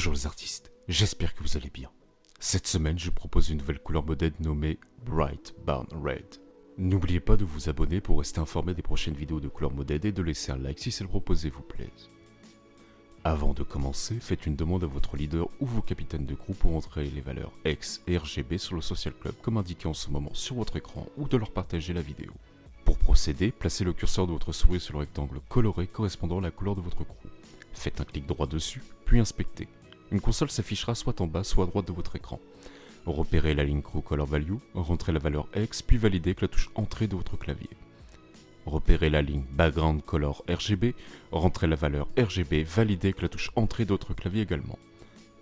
Bonjour les artistes, j'espère que vous allez bien. Cette semaine, je propose une nouvelle couleur modèle nommée Bright Barn Red. N'oubliez pas de vous abonner pour rester informé des prochaines vidéos de couleur modèle et de laisser un like si celle proposée vous plaise. Avant de commencer, faites une demande à votre leader ou vos capitaines de groupe pour entrer les valeurs X et RGB sur le Social Club comme indiqué en ce moment sur votre écran ou de leur partager la vidéo. Pour procéder, placez le curseur de votre souris sur le rectangle coloré correspondant à la couleur de votre groupe. Faites un clic droit dessus, puis inspectez. Une console s'affichera soit en bas, soit à droite de votre écran. Repérez la ligne Crew Color Value, rentrez la valeur X, puis validez avec la touche Entrée de votre clavier. Repérez la ligne Background Color RGB, rentrez la valeur RGB, validez avec la touche Entrée de votre clavier également.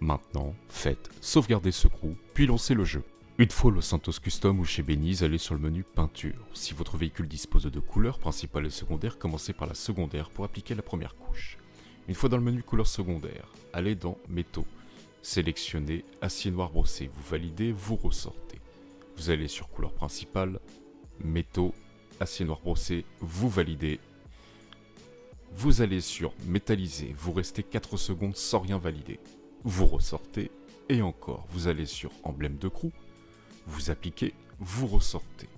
Maintenant, faites Sauvegarder ce crew, puis lancez le jeu. Une fois le Santos Custom ou chez Beniz, allez sur le menu Peinture. Si votre véhicule dispose de deux couleurs, principale et secondaire, commencez par la secondaire pour appliquer la première couche. Une fois dans le menu couleur secondaire, allez dans Métaux. Sélectionnez Acier noir brossé, vous validez, vous ressortez. Vous allez sur couleur principale, Métaux, Acier noir brossé, vous validez. Vous allez sur Métallisé, vous restez 4 secondes sans rien valider. Vous ressortez, et encore, vous allez sur Emblème de crew, vous appliquez, vous ressortez.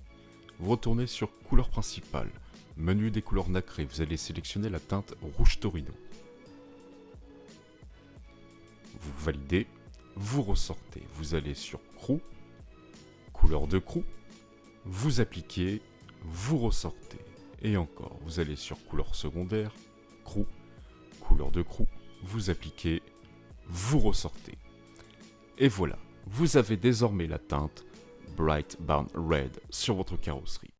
Vous retournez sur couleur principale, menu des couleurs nacrées, vous allez sélectionner la teinte rouge Torino vous validez, vous ressortez, vous allez sur crew, couleur de crew, vous appliquez, vous ressortez, et encore, vous allez sur couleur secondaire, crew, couleur de crew, vous appliquez, vous ressortez. Et voilà, vous avez désormais la teinte Bright Barn Red sur votre carrosserie.